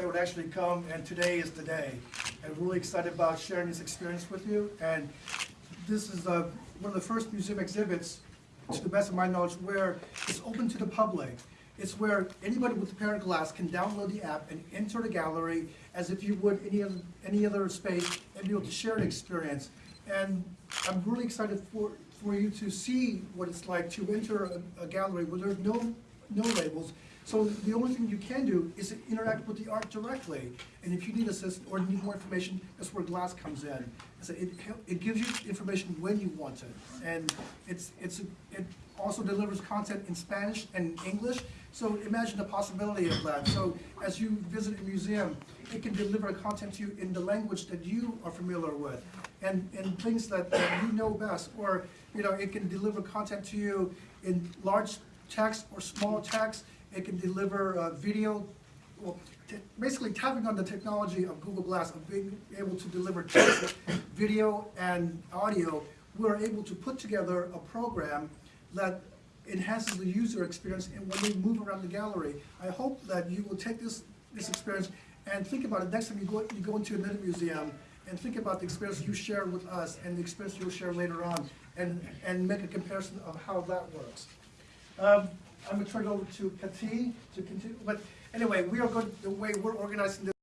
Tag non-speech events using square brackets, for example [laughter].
that would actually come, and today is the day. I'm really excited about sharing this experience with you, and this is uh, one of the first museum exhibits, to the best of my knowledge, where it's open to the public. It's where anybody with a pair of glass can download the app and enter the gallery as if you would any other, any other space and be able to share an experience. And I'm really excited for, for you to see what it's like to enter a, a gallery where there's no, no labels. So the only thing you can do is interact with the art directly. And if you need assistance or need more information, that's where Glass comes in. So it, it gives you information when you want it. And it's, it's, it also delivers content in Spanish and English. So imagine the possibility of that. So as you visit a museum, it can deliver content to you in the language that you are familiar with and, and things that, that you know best. Or, you know, it can deliver content to you in large text or small text. It can deliver uh, video, well, basically tapping on the technology of Google Glass, of being able to deliver text, [coughs] video, and audio. We're able to put together a program that enhances the user experience and when they move around the gallery. I hope that you will take this, this experience and think about it next time you go, you go into another museum and think about the experience you share with us and the experience you'll share later on and, and make a comparison of how that works. Um, I'm gonna turn it over to Kati to continue, but anyway, we are going, the way we're organizing this